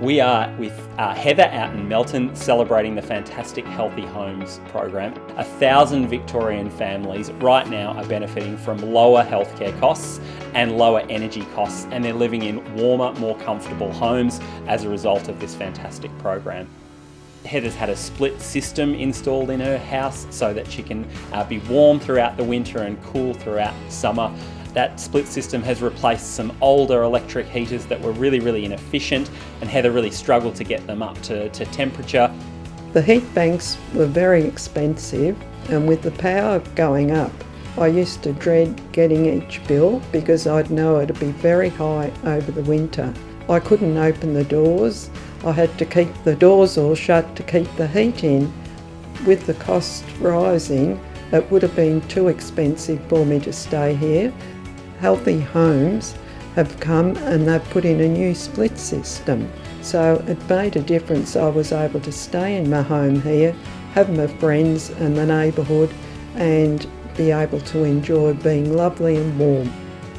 We are with uh, Heather out in Melton celebrating the fantastic Healthy Homes program. A thousand Victorian families right now are benefiting from lower healthcare costs and lower energy costs and they're living in warmer, more comfortable homes as a result of this fantastic program. Heather's had a split system installed in her house so that she can uh, be warm throughout the winter and cool throughout summer. That split system has replaced some older electric heaters that were really, really inefficient and Heather really struggled to get them up to, to temperature. The heat banks were very expensive and with the power going up, I used to dread getting each bill because I'd know it'd be very high over the winter. I couldn't open the doors. I had to keep the doors all shut to keep the heat in. With the cost rising, it would have been too expensive for me to stay here Healthy Homes have come and they've put in a new split system. So it made a difference. I was able to stay in my home here, have my friends and the neighbourhood and be able to enjoy being lovely and warm.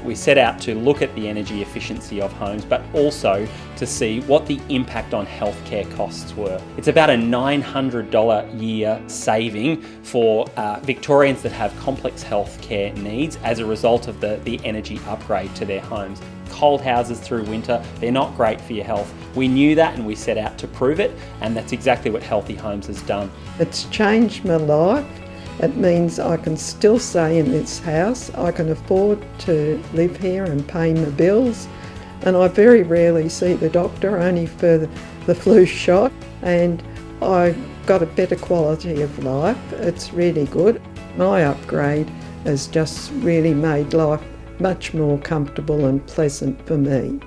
We set out to look at the energy efficiency of homes, but also to see what the impact on healthcare costs were. It's about a $900 year saving for uh, Victorians that have complex healthcare needs as a result of the, the energy upgrade to their homes. Cold houses through winter, they're not great for your health. We knew that and we set out to prove it, and that's exactly what Healthy Homes has done. It's changed my life it means I can still stay in this house, I can afford to live here and pay my bills, and I very rarely see the doctor, only for the flu shot, and I got a better quality of life. It's really good. My upgrade has just really made life much more comfortable and pleasant for me.